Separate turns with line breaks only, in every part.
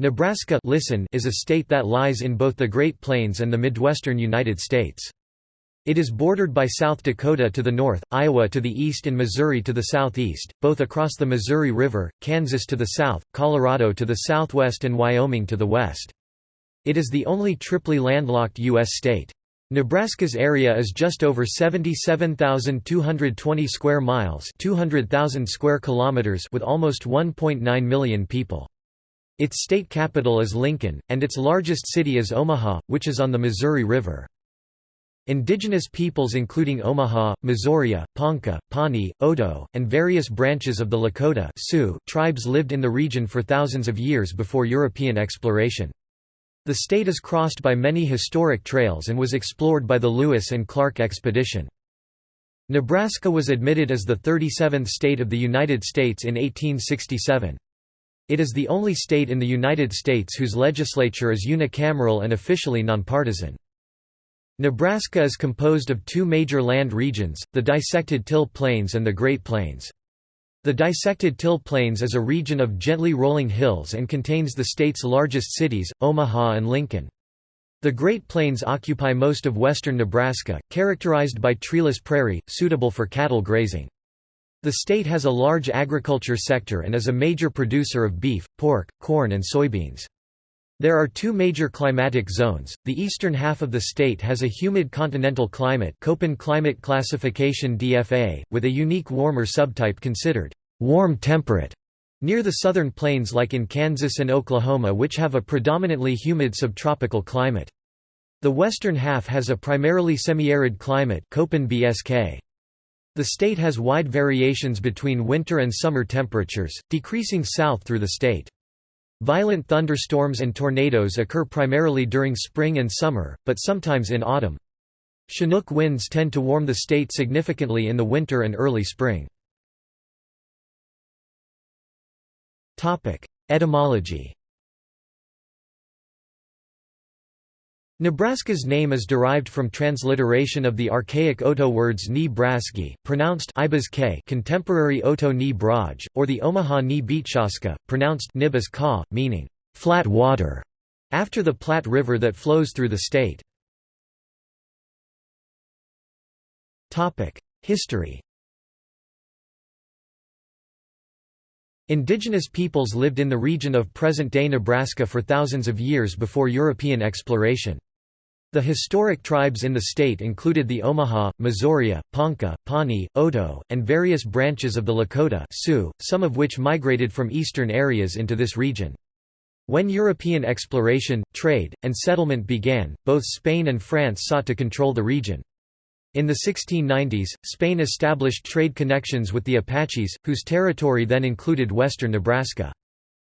Nebraska listen is a state that lies in both the Great Plains and the Midwestern United States. It is bordered by South Dakota to the north, Iowa to the east and Missouri to the southeast, both across the Missouri River, Kansas to the south, Colorado to the southwest and Wyoming to the west. It is the only triply landlocked U.S. state. Nebraska's area is just over 77,220 square miles 200,000 square kilometers with almost 1.9 million people. Its state capital is Lincoln, and its largest city is Omaha, which is on the Missouri River. Indigenous peoples including Omaha, Missouri, Ponca, Pawnee, Oto, and various branches of the Lakota Sioux tribes lived in the region for thousands of years before European exploration. The state is crossed by many historic trails and was explored by the Lewis and Clark expedition. Nebraska was admitted as the 37th state of the United States in 1867. It is the only state in the United States whose legislature is unicameral and officially nonpartisan. Nebraska is composed of two major land regions, the dissected Till Plains and the Great Plains. The dissected Till Plains is a region of gently rolling hills and contains the state's largest cities, Omaha and Lincoln. The Great Plains occupy most of western Nebraska, characterized by treeless prairie, suitable for cattle grazing. The state has a large agriculture sector and is a major producer of beef, pork, corn and soybeans. There are two major climatic zones. The eastern half of the state has a humid continental climate, Köppen climate classification DFA, with a unique warmer subtype considered warm temperate near the southern plains like in Kansas and Oklahoma which have a predominantly humid subtropical climate. The western half has a primarily semi-arid climate Köppen BSK. The state has wide variations between winter and summer temperatures, decreasing south through the state. Violent thunderstorms and tornadoes occur primarily during spring and summer, but sometimes in autumn. Chinook winds tend to warm the state significantly in the winter and early spring. Etymology Nebraska's name is derived from transliteration of the archaic Oto words ni braski pronounced contemporary Oto ni braj, or the Omaha ni Beatshaska, pronounced nibis ka, meaning flat water, after the Platte River that flows through the state. History Indigenous peoples lived in the region of present-day Nebraska for thousands of years before European exploration. The historic tribes in the state included the Omaha, Missouri, Ponca, Pawnee, Oto, and various branches of the Lakota Sioux, some of which migrated from eastern areas into this region. When European exploration, trade, and settlement began, both Spain and France sought to control the region. In the 1690s, Spain established trade connections with the Apaches, whose territory then included western Nebraska.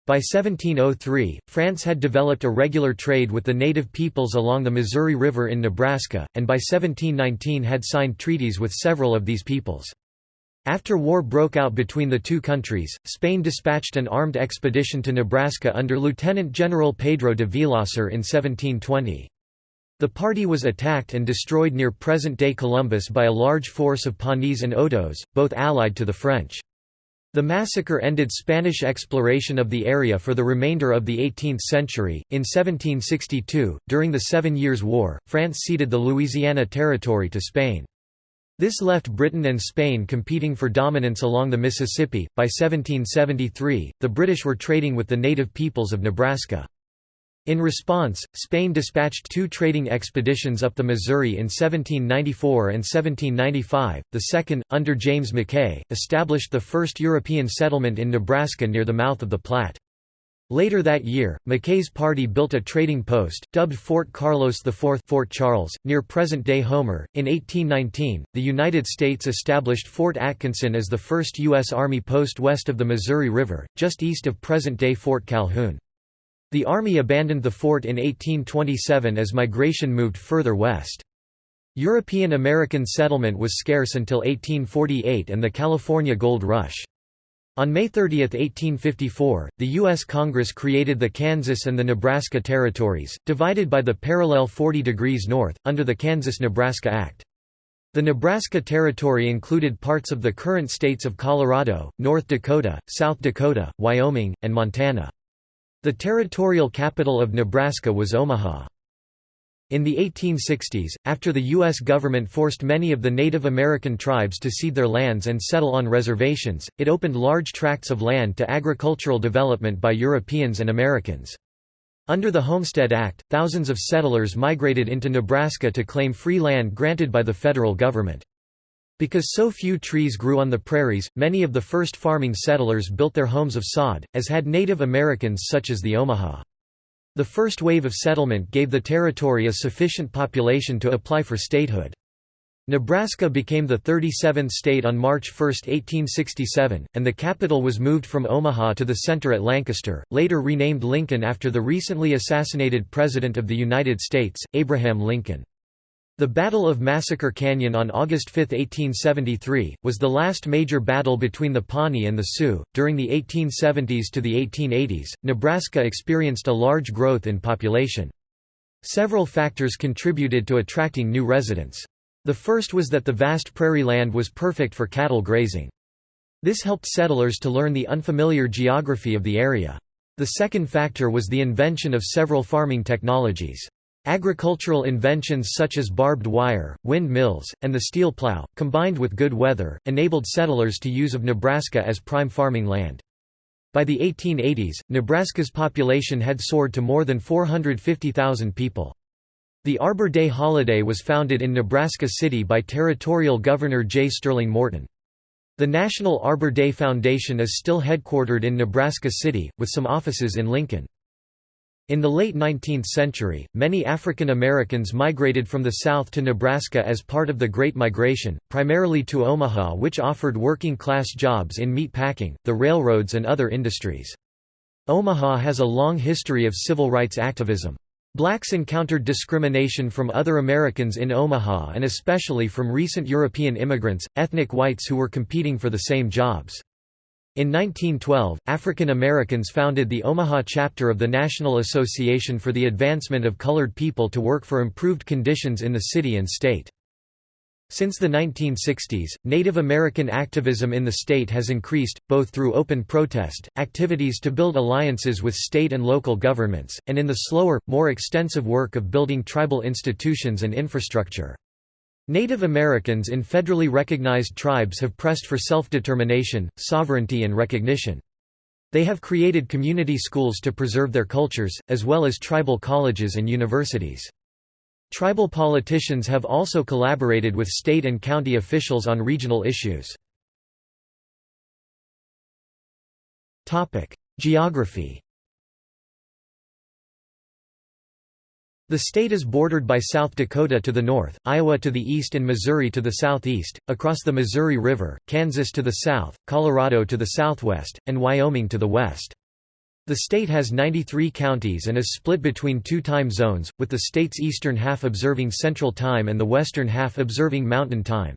By 1703, France had developed a regular trade with the native peoples along the Missouri River in Nebraska, and by 1719 had signed treaties with several of these peoples. After war broke out between the two countries, Spain dispatched an armed expedition to Nebraska under Lieutenant General Pedro de Villasur in 1720. The party was attacked and destroyed near present-day Columbus by a large force of Pawnees and Otos, both allied to the French. The massacre ended Spanish exploration of the area for the remainder of the 18th century. In 1762, during the Seven Years' War, France ceded the Louisiana Territory to Spain. This left Britain and Spain competing for dominance along the Mississippi. By 1773, the British were trading with the native peoples of Nebraska. In response, Spain dispatched two trading expeditions up the Missouri in 1794 and 1795. The second, under James Mackay, established the first European settlement in Nebraska near the mouth of the Platte. Later that year, Mackay's party built a trading post, dubbed Fort Carlos IV Fort Charles, near present-day Homer. In 1819, the United States established Fort Atkinson as the first U.S. Army post west of the Missouri River, just east of present-day Fort Calhoun. The army abandoned the fort in 1827 as migration moved further west. European American settlement was scarce until 1848 and the California Gold Rush. On May 30, 1854, the U.S. Congress created the Kansas and the Nebraska Territories, divided by the parallel 40 degrees north, under the Kansas–Nebraska Act. The Nebraska Territory included parts of the current states of Colorado, North Dakota, South Dakota, Wyoming, and Montana. The territorial capital of Nebraska was Omaha. In the 1860s, after the U.S. government forced many of the Native American tribes to cede their lands and settle on reservations, it opened large tracts of land to agricultural development by Europeans and Americans. Under the Homestead Act, thousands of settlers migrated into Nebraska to claim free land granted by the federal government. Because so few trees grew on the prairies, many of the first farming settlers built their homes of sod, as had Native Americans such as the Omaha. The first wave of settlement gave the territory a sufficient population to apply for statehood. Nebraska became the 37th state on March 1, 1867, and the capital was moved from Omaha to the center at Lancaster, later renamed Lincoln after the recently assassinated President of the United States, Abraham Lincoln. The Battle of Massacre Canyon on August 5, 1873, was the last major battle between the Pawnee and the Sioux. During the 1870s to the 1880s, Nebraska experienced a large growth in population. Several factors contributed to attracting new residents. The first was that the vast prairie land was perfect for cattle grazing. This helped settlers to learn the unfamiliar geography of the area. The second factor was the invention of several farming technologies. Agricultural inventions such as barbed wire, windmills, and the steel plow, combined with good weather, enabled settlers to use of Nebraska as prime farming land. By the 1880s, Nebraska's population had soared to more than 450,000 people. The Arbor Day holiday was founded in Nebraska City by Territorial Governor J. Sterling Morton. The National Arbor Day Foundation is still headquartered in Nebraska City, with some offices in Lincoln. In the late 19th century, many African Americans migrated from the South to Nebraska as part of the Great Migration, primarily to Omaha which offered working-class jobs in meat packing, the railroads and other industries. Omaha has a long history of civil rights activism. Blacks encountered discrimination from other Americans in Omaha and especially from recent European immigrants, ethnic whites who were competing for the same jobs. In 1912, African Americans founded the Omaha chapter of the National Association for the Advancement of Colored People to work for improved conditions in the city and state. Since the 1960s, Native American activism in the state has increased, both through open protest, activities to build alliances with state and local governments, and in the slower, more extensive work of building tribal institutions and infrastructure. Native Americans in federally recognized tribes have pressed for self-determination, sovereignty and recognition. They have created community schools to preserve their cultures, as well as tribal colleges and universities. Tribal politicians have also collaborated with state and county officials on regional issues. Geography The state is bordered by South Dakota to the north, Iowa to the east and Missouri to the southeast, across the Missouri River, Kansas to the south, Colorado to the southwest, and Wyoming to the west. The state has 93 counties and is split between two time zones, with the state's eastern half observing Central Time and the western half observing Mountain Time.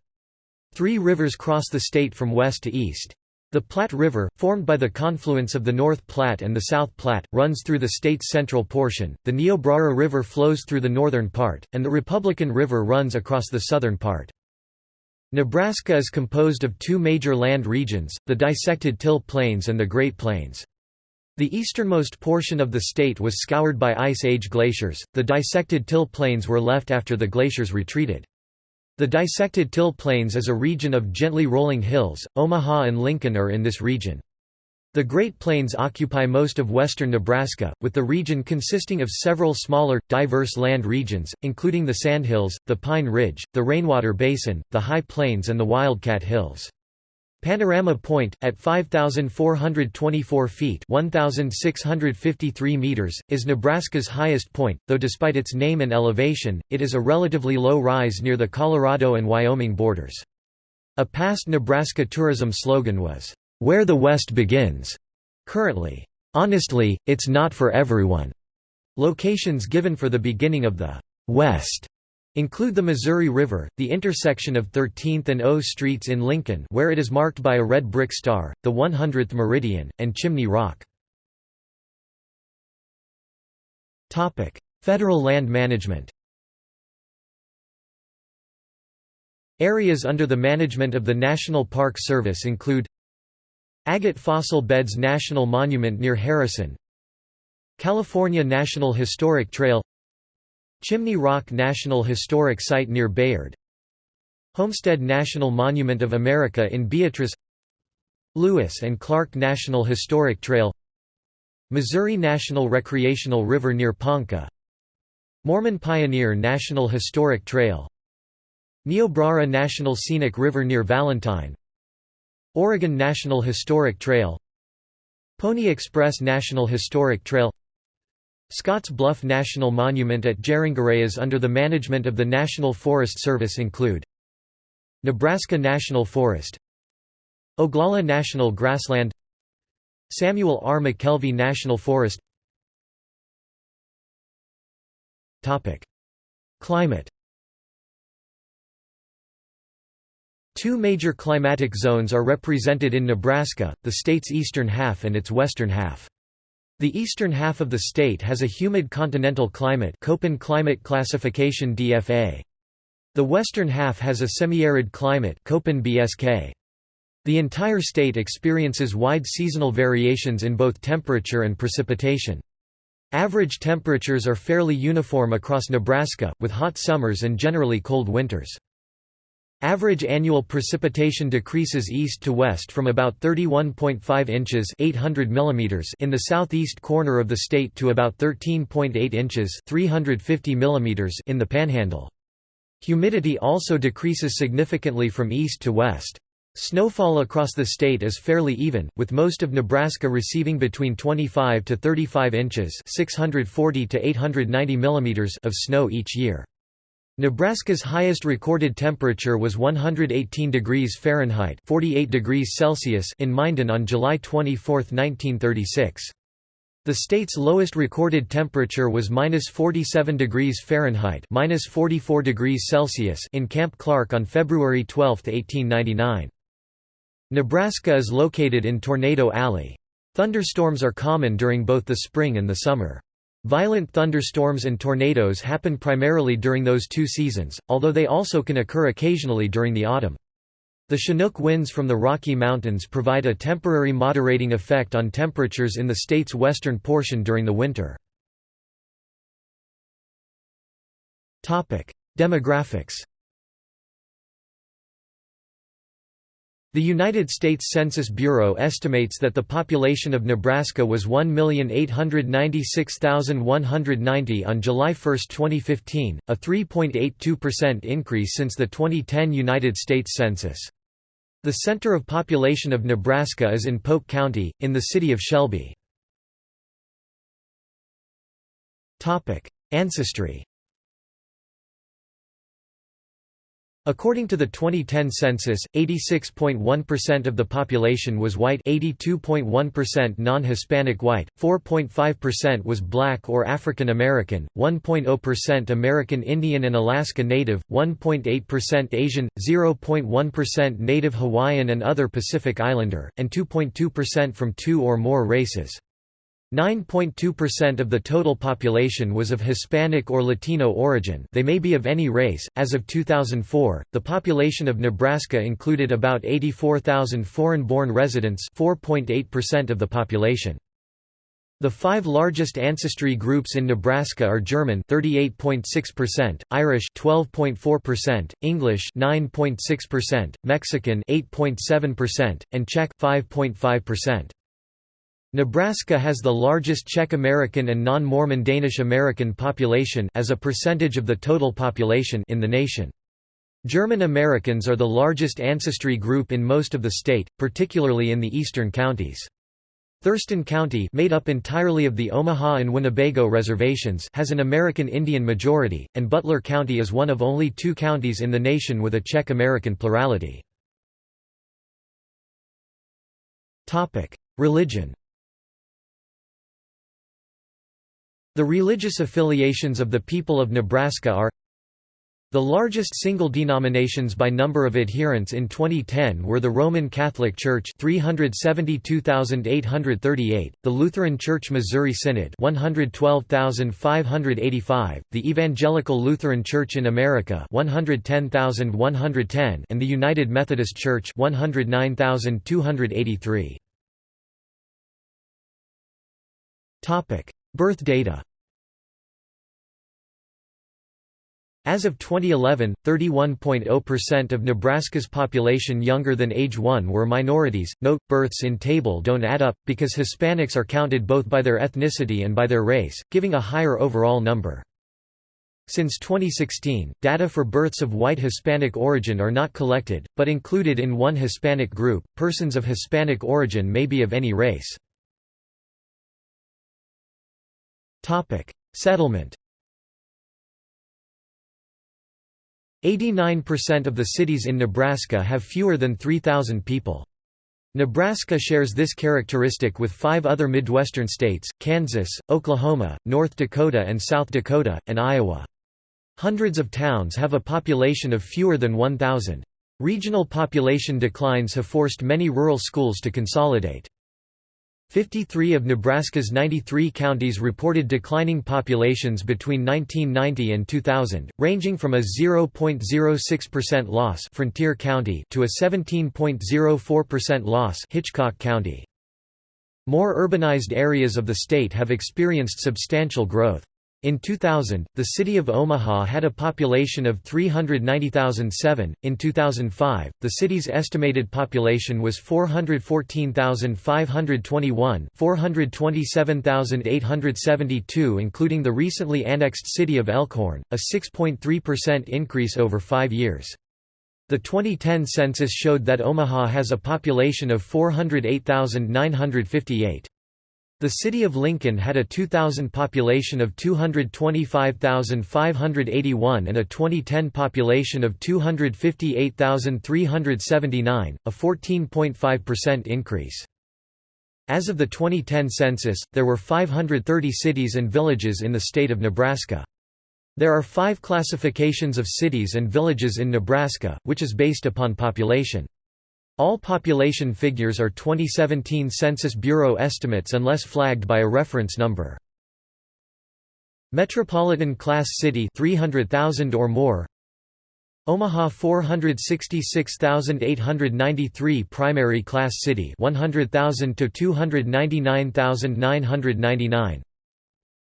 Three rivers cross the state from west to east. The Platte River, formed by the confluence of the North Platte and the South Platte, runs through the state's central portion, the Niobrara River flows through the northern part, and the Republican River runs across the southern part. Nebraska is composed of two major land regions, the dissected Till Plains and the Great Plains. The easternmost portion of the state was scoured by Ice Age glaciers, the dissected Till Plains were left after the glaciers retreated. The dissected Till Plains is a region of gently rolling hills, Omaha and Lincoln are in this region. The Great Plains occupy most of western Nebraska, with the region consisting of several smaller, diverse land regions, including the Sandhills, the Pine Ridge, the Rainwater Basin, the High Plains and the Wildcat Hills. Panorama Point, at 5,424 feet 1,653 meters, is Nebraska's highest point, though despite its name and elevation, it is a relatively low rise near the Colorado and Wyoming borders. A past Nebraska tourism slogan was, "'Where the West Begins'". Currently, "'Honestly, it's not for everyone'". Locations given for the beginning of the "'West' Include the Missouri River, the intersection of 13th and O Streets in Lincoln where it is marked by a red brick star, the 100th Meridian, and Chimney Rock. Federal land management Areas under the management of the National Park Service include Agate Fossil Beds National Monument near Harrison California National Historic Trail Chimney Rock National Historic Site near Bayard. Homestead National Monument of America in Beatrice. Lewis and Clark National Historic Trail. Missouri National Recreational River near Ponca. Mormon Pioneer National Historic Trail. Niobrara National Scenic River near Valentine. Oregon National Historic Trail. Pony Express National Historic Trail Scotts Bluff National Monument at Geringareas under the management of the National Forest Service include Nebraska National Forest Oglala National Grassland Samuel R. McKelvey National Forest Climate Two major climatic zones are represented in Nebraska, the state's eastern half and its western half. The eastern half of the state has a humid continental climate Köppen climate classification DFA. The western half has a semi-arid climate Köppen BSK. The entire state experiences wide seasonal variations in both temperature and precipitation. Average temperatures are fairly uniform across Nebraska, with hot summers and generally cold winters. Average annual precipitation decreases east to west from about 31.5 inches 800 mm in the southeast corner of the state to about 13.8 inches 350 mm in the panhandle. Humidity also decreases significantly from east to west. Snowfall across the state is fairly even, with most of Nebraska receiving between 25 to 35 inches (640 to 890 millimeters) of snow each year. Nebraska's highest recorded temperature was 118 degrees Fahrenheit (48 degrees Celsius) in Minden on July 24, 1936. The state's lowest recorded temperature was minus 47 degrees Fahrenheit minus 44 degrees Celsius in Camp Clark on February 12, 1899. Nebraska is located in Tornado Alley. Thunderstorms are common during both the spring and the summer. Violent thunderstorms and tornadoes happen primarily during those two seasons, although they also can occur occasionally during the autumn. The Chinook winds from the Rocky Mountains provide a temporary moderating effect on temperatures in the state's western portion during the winter. Demographics The United States Census Bureau estimates that the population of Nebraska was 1,896,190 on July 1, 2015, a 3.82% increase since the 2010 United States Census. The center of population of Nebraska is in Polk County, in the city of Shelby. Ancestry According to the 2010 census, 86.1% of the population was white 82.1% non-Hispanic white, 4.5% was black or African American, 1.0% American Indian and Alaska Native, 1.8% Asian, 0.1% Native Hawaiian and other Pacific Islander, and 2.2% from two or more races. 9.2% of the total population was of Hispanic or Latino origin they may be of any race. As of 2004, the population of Nebraska included about 84,000 foreign-born residents 4.8% of the population. The five largest ancestry groups in Nebraska are German 38.6%, Irish 12.4%, English 9.6%, Mexican 8.7%, and Czech 5.5%. Nebraska has the largest Czech American and non-Mormon Danish American population as a percentage of the total population in the nation. German Americans are the largest ancestry group in most of the state, particularly in the eastern counties. Thurston County made up entirely of the Omaha and Winnebago reservations has an American Indian majority, and Butler County is one of only two counties in the nation with a Czech American plurality. Religion The religious affiliations of the people of Nebraska are the largest single denominations by number of adherents in 2010 were the Roman Catholic Church 372,838, the Lutheran Church Missouri Synod 112,585, the Evangelical Lutheran Church in America 110,110 and the United Methodist Church 109,283. Topic: Birth data As of 2011, 31.0% of Nebraska's population younger than age 1 were minorities. Note, births in table don't add up, because Hispanics are counted both by their ethnicity and by their race, giving a higher overall number. Since 2016, data for births of white Hispanic origin are not collected, but included in one Hispanic group. Persons of Hispanic origin may be of any race. Topic: Settlement 89% of the cities in Nebraska have fewer than 3,000 people. Nebraska shares this characteristic with five other Midwestern states, Kansas, Oklahoma, North Dakota and South Dakota, and Iowa. Hundreds of towns have a population of fewer than 1,000. Regional population declines have forced many rural schools to consolidate. 53 of Nebraska's 93 counties reported declining populations between 1990 and 2000, ranging from a 0.06% loss Frontier County to a 17.04% loss Hitchcock County. More urbanized areas of the state have experienced substantial growth. In 2000, the city of Omaha had a population of 390,007. In 2005, the city's estimated population was 414,521, 427,872 including the recently annexed city of Elkhorn, a 6.3% increase over 5 years. The 2010 census showed that Omaha has a population of 408,958. The city of Lincoln had a 2000 population of 225,581 and a 2010 population of 258,379, a 14.5% increase. As of the 2010 census, there were 530 cities and villages in the state of Nebraska. There are five classifications of cities and villages in Nebraska, which is based upon population. All population figures are 2017 Census Bureau estimates unless flagged by a reference number. Metropolitan Class City 300,000 or more. Omaha 466,893 Primary Class City 100,000 to 299,999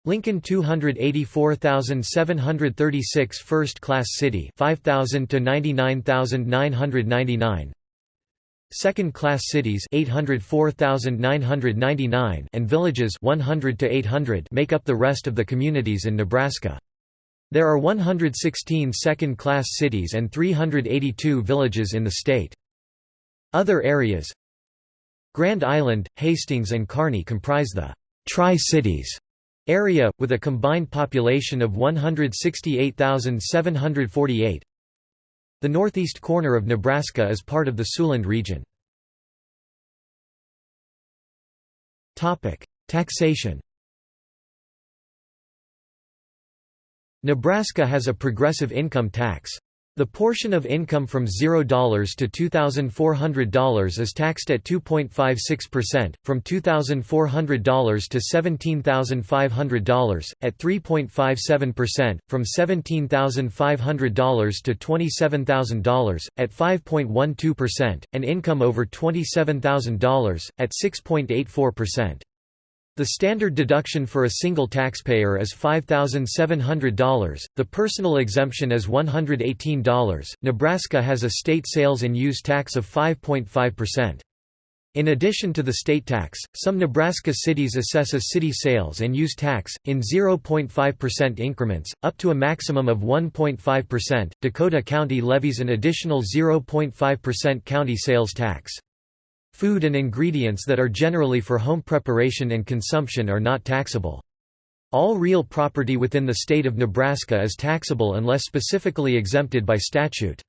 Lincoln 284,736 First Class City 5,000 to 99,999 Second-class cities 804,999 and villages 100 to 800 make up the rest of the communities in Nebraska. There are 116 second-class cities and 382 villages in the state. Other areas Grand Island, Hastings and Kearney comprise the Tri-Cities area, with a combined population of 168,748. The northeast corner of Nebraska is part of the Siouxland region. Taxation Nebraska has a progressive income tax. The portion of income from $0 to $2,400 is taxed at 2.56%, from $2,400 to $17,500, at 3.57%, from $17,500 to $27,000, at 5.12%, and income over $27,000, at 6.84%. The standard deduction for a single taxpayer is $5,700, the personal exemption is $118. Nebraska has a state sales and use tax of 5.5%. In addition to the state tax, some Nebraska cities assess a city sales and use tax, in 0.5% increments, up to a maximum of 1.5%. Dakota County levies an additional 0.5% county sales tax. Food and ingredients that are generally for home preparation and consumption are not taxable. All real property within the state of Nebraska is taxable unless specifically exempted by statute.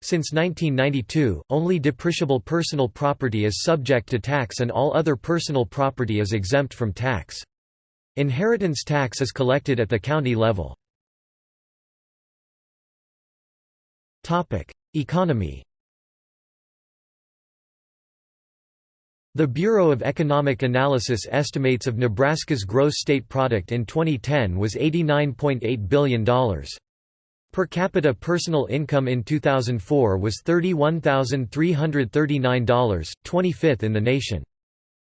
Since 1992, only depreciable personal property is subject to tax and all other personal property is exempt from tax. Inheritance tax is collected at the county level. Economy The Bureau of Economic Analysis estimates of Nebraska's gross state product in 2010 was $89.8 billion. Per capita personal income in 2004 was $31,339, 25th in the nation.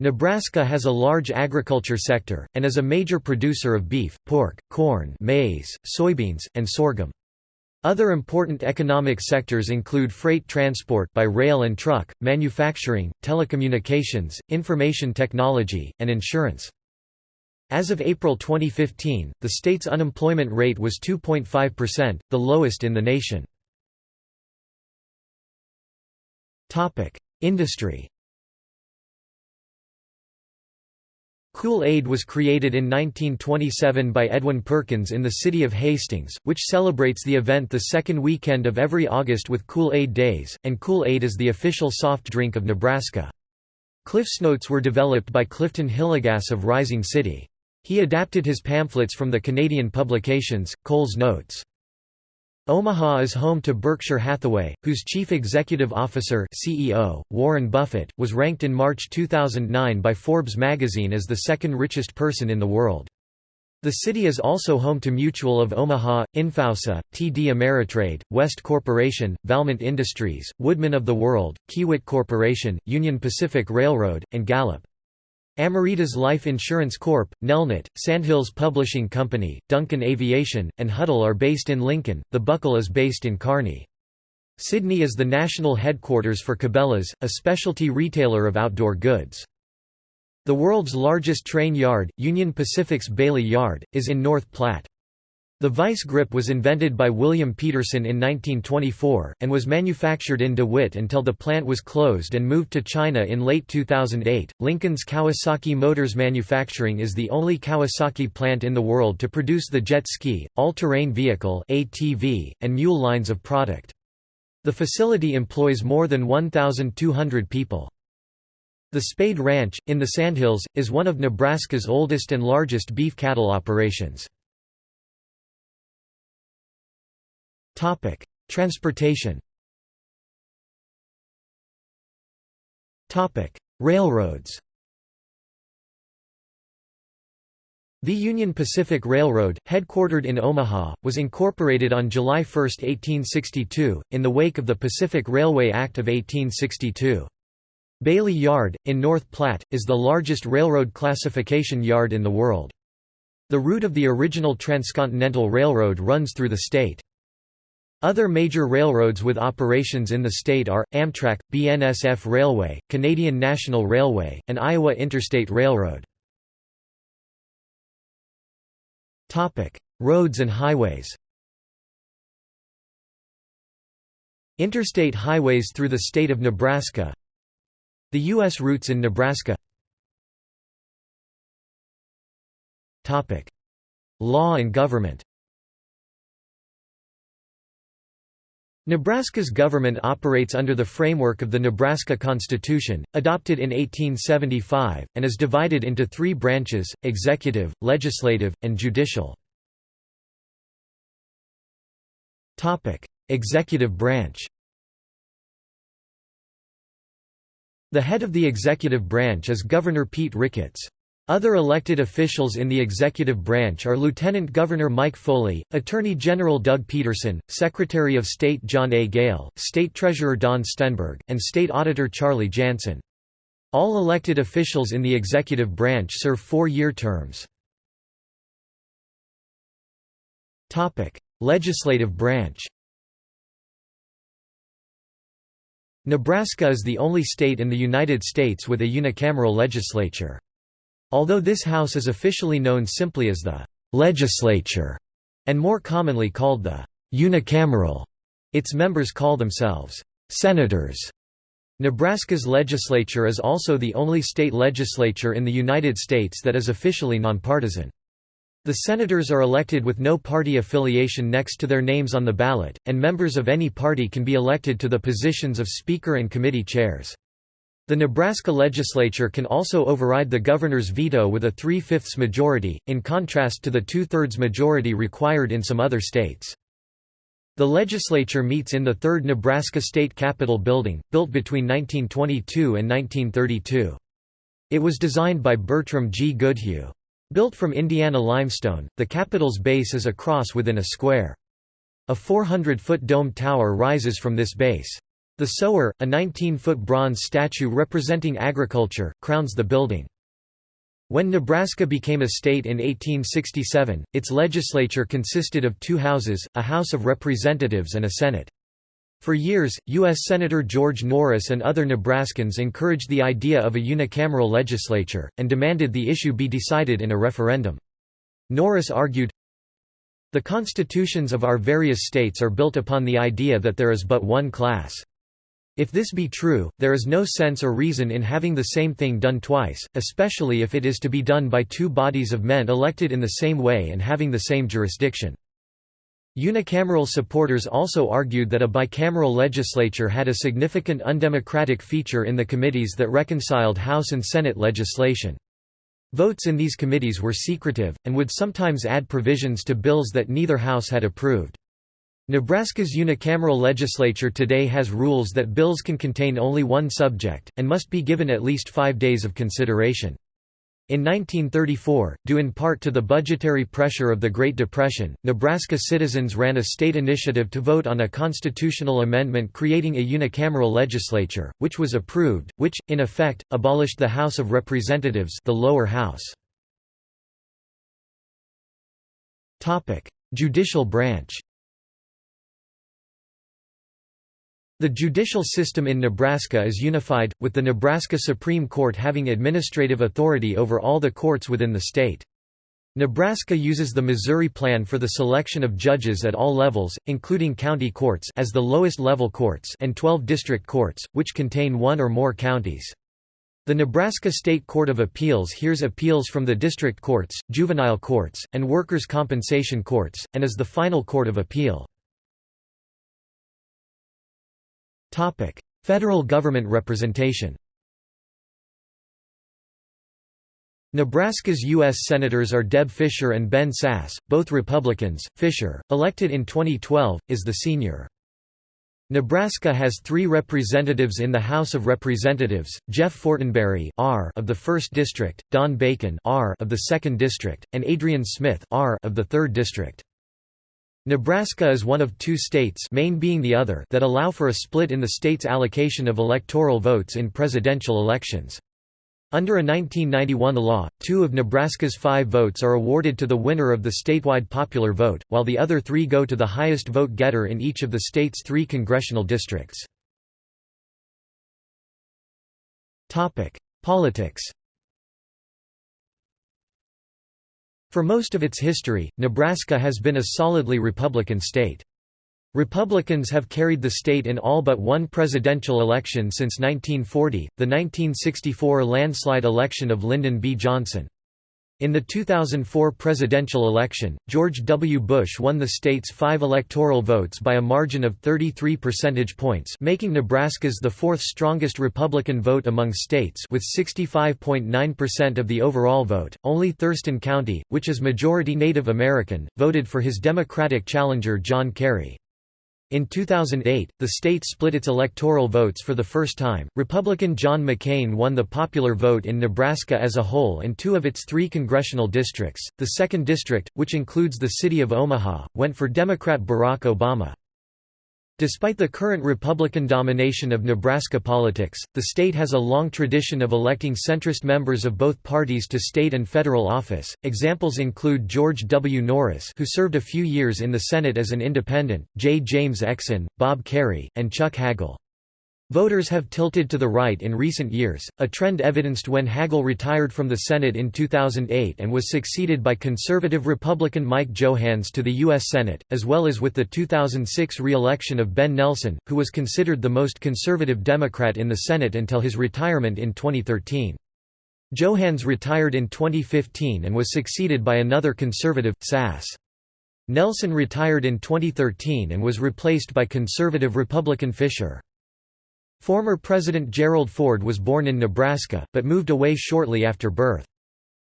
Nebraska has a large agriculture sector, and is a major producer of beef, pork, corn maize, soybeans, and sorghum. Other important economic sectors include freight transport by rail and truck, manufacturing, telecommunications, information technology, and insurance. As of April 2015, the state's unemployment rate was 2.5%, the lowest in the nation. Industry Kool-Aid was created in 1927 by Edwin Perkins in the city of Hastings, which celebrates the event the second weekend of every August with Kool-Aid Days, and Kool-Aid is the official soft drink of Nebraska. Cliff's Notes were developed by Clifton Hillegas of Rising City. He adapted his pamphlets from the Canadian publications, Cole's Notes. Omaha is home to Berkshire Hathaway, whose chief executive officer CEO, Warren Buffett, was ranked in March 2009 by Forbes magazine as the second richest person in the world. The city is also home to Mutual of Omaha, infoUSA, TD Ameritrade, West Corporation, Valmont Industries, Woodmen of the World, Kiewit Corporation, Union Pacific Railroad, and Gallup. Ameritas Life Insurance Corp., Nelnet, Sandhills Publishing Company, Duncan Aviation, and Hudl are based in Lincoln, The Buckle is based in Kearney. Sidney is the national headquarters for Cabela's, a specialty retailer of outdoor goods. The world's largest train yard, Union Pacific's Bailey Yard, is in North Platte. The vice grip was invented by William Petersen in 1924, and was manufactured in DeWitt until the plant was closed and moved to China in late 2008. Lincoln's Kawasaki Motors Manufacturing is the only Kawasaki plant in the world to produce the jet ski, all terrain vehicle, ATV, and mule lines of product. The facility employs more than 1,200 people. The Spade Ranch, in the Sandhills, is one of Nebraska's oldest and largest beef cattle operations. Topic: Transportation. Topic: Railroads. The Union Pacific Railroad, headquartered in Omaha, was incorporated on July 1, 1862, in the wake of the Pacific Railway Act of 1862. Bailey Yard, in North Platte, is the largest railroad classification yard in the world. The route of the original Transcontinental Railroad runs through the state. Other major railroads with operations in the state are, Amtrak, BNSF Railway, Canadian National Railway, and Iowa Interstate Railroad. Roads and highways Interstate highways through the state of Nebraska The U.S. routes in Nebraska Law and government Nebraska's government operates under the framework of the Nebraska Constitution, adopted in 1875, and is divided into three branches, executive, legislative, and judicial. executive branch The head of the executive branch is Governor Pete Ricketts. Other elected officials in the executive branch are Lieutenant Governor Mike Foley, Attorney General Doug Peterson, Secretary of State John A. Gale, State Treasurer Don Stenberg, and State Auditor Charlie Janssen. All elected officials in the executive branch serve four-year terms. Legislative branch Nebraska is the only state in the United States with a unicameral legislature. Although this house is officially known simply as the «legislature» and more commonly called the «unicameral», its members call themselves «senators». Nebraska's legislature is also the only state legislature in the United States that is officially nonpartisan. The senators are elected with no party affiliation next to their names on the ballot, and members of any party can be elected to the positions of Speaker and committee chairs. The Nebraska legislature can also override the governor's veto with a three-fifths majority, in contrast to the two-thirds majority required in some other states. The legislature meets in the third Nebraska State Capitol building, built between 1922 and 1932. It was designed by Bertram G. Goodhue. Built from Indiana limestone, the Capitol's base is a cross within a square. A 400-foot dome tower rises from this base. The sower, a 19-foot bronze statue representing agriculture, crowns the building. When Nebraska became a state in 1867, its legislature consisted of two houses, a House of Representatives and a Senate. For years, U.S. Senator George Norris and other Nebraskans encouraged the idea of a unicameral legislature, and demanded the issue be decided in a referendum. Norris argued, The constitutions of our various states are built upon the idea that there is but one class. If this be true, there is no sense or reason in having the same thing done twice, especially if it is to be done by two bodies of men elected in the same way and having the same jurisdiction. Unicameral supporters also argued that a bicameral legislature had a significant undemocratic feature in the committees that reconciled House and Senate legislation. Votes in these committees were secretive, and would sometimes add provisions to bills that neither House had approved. Nebraska's unicameral legislature today has rules that bills can contain only one subject, and must be given at least five days of consideration. In 1934, due in part to the budgetary pressure of the Great Depression, Nebraska citizens ran a state initiative to vote on a constitutional amendment creating a unicameral legislature, which was approved, which, in effect, abolished the House of Representatives the lower house. Judicial branch The judicial system in Nebraska is unified, with the Nebraska Supreme Court having administrative authority over all the courts within the state. Nebraska uses the Missouri Plan for the selection of judges at all levels, including county courts as the lowest level courts and 12 district courts, which contain one or more counties. The Nebraska State Court of Appeals hears appeals from the district courts, juvenile courts, and workers' compensation courts, and is the final court of appeal. Federal government representation Nebraska's U.S. Senators are Deb Fischer and Ben Sasse, both Republicans. Fischer, elected in 2012, is the senior. Nebraska has three representatives in the House of Representatives, Jeff Fortenberry R of the 1st District, Don Bacon R of the 2nd District, and Adrian Smith R of the 3rd District. Nebraska is one of two states Maine being the other that allow for a split in the state's allocation of electoral votes in presidential elections. Under a 1991 law, two of Nebraska's five votes are awarded to the winner of the statewide popular vote, while the other three go to the highest vote getter in each of the state's three congressional districts. Politics For most of its history, Nebraska has been a solidly Republican state. Republicans have carried the state in all but one presidential election since 1940, the 1964 landslide election of Lyndon B. Johnson. In the 2004 presidential election, George W. Bush won the state's five electoral votes by a margin of 33 percentage points making Nebraska's the fourth strongest Republican vote among states with 65.9% of the overall vote. Only Thurston County, which is majority Native American, voted for his Democratic challenger John Kerry. In 2008, the state split its electoral votes for the first time. Republican John McCain won the popular vote in Nebraska as a whole and two of its three congressional districts. The 2nd District, which includes the city of Omaha, went for Democrat Barack Obama. Despite the current Republican domination of Nebraska politics, the state has a long tradition of electing centrist members of both parties to state and federal office. Examples include George W. Norris, who served a few years in the Senate as an independent, J. James Exon, Bob Kerrey, and Chuck Hagel. Voters have tilted to the right in recent years, a trend evidenced when Hagel retired from the Senate in 2008 and was succeeded by conservative Republican Mike Johanns to the U.S. Senate, as well as with the 2006 re-election of Ben Nelson, who was considered the most conservative Democrat in the Senate until his retirement in 2013. Johanns retired in 2015 and was succeeded by another conservative, Sasse. Nelson retired in 2013 and was replaced by conservative Republican Fischer. Former President Gerald Ford was born in Nebraska, but moved away shortly after birth.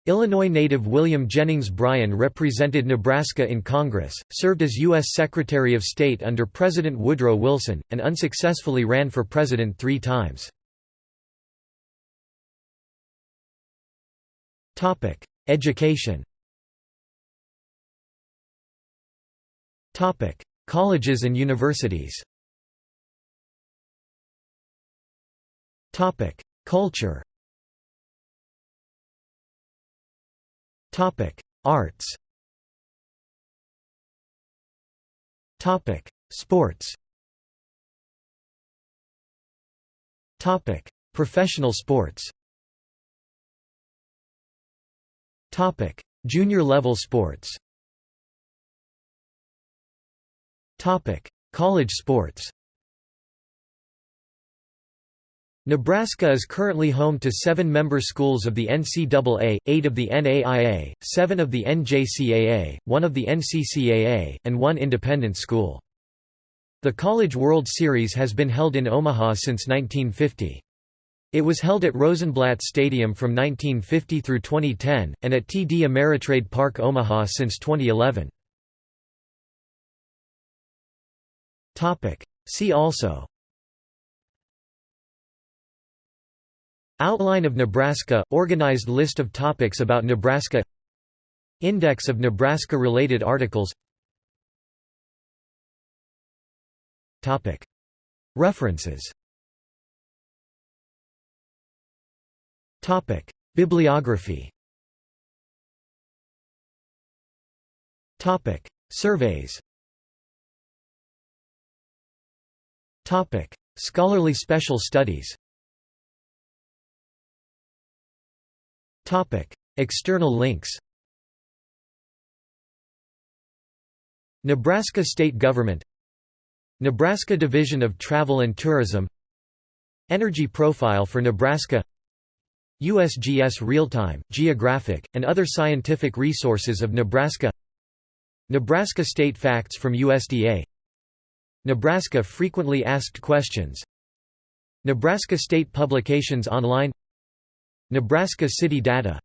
Illinois native William Jennings Bryan represented Nebraska in Congress, served as U.S. Secretary of State under President Woodrow Wilson, and unsuccessfully ran for president three times. Education Colleges and universities Culture Topic. Arts Topic. Sports Topic. Professional sports Topic. Junior level sports Topic. College sports Nebraska is currently home to seven member schools of the NCAA, eight of the NAIA, seven of the NJCAA, one of the NCCAA, and one independent school. The College World Series has been held in Omaha since 1950. It was held at Rosenblatt Stadium from 1950 through 2010, and at TD Ameritrade Park Omaha since 2011. See also Outline of Nebraska – Organized list of topics about Nebraska. Index of Nebraska-related articles. References. Bibliography. Surveys. Scholarly special studies External links Nebraska State Government Nebraska Division of Travel and Tourism Energy Profile for Nebraska USGS Real-Time, Geographic, and other scientific resources of Nebraska Nebraska State Facts from USDA Nebraska Frequently Asked Questions Nebraska State Publications Online Nebraska City Data.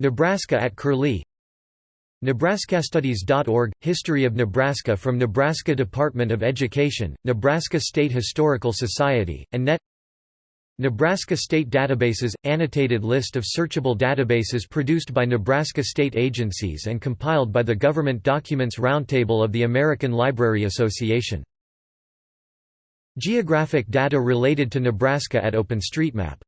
Nebraska at Curlie. NebraskaStudies.org – History of Nebraska from Nebraska Department of Education, Nebraska State Historical Society, and NET. Nebraska State Databases – Annotated list of searchable databases produced by Nebraska state agencies and compiled by the Government Documents Roundtable of the American Library Association. Geographic data related to Nebraska at OpenStreetMap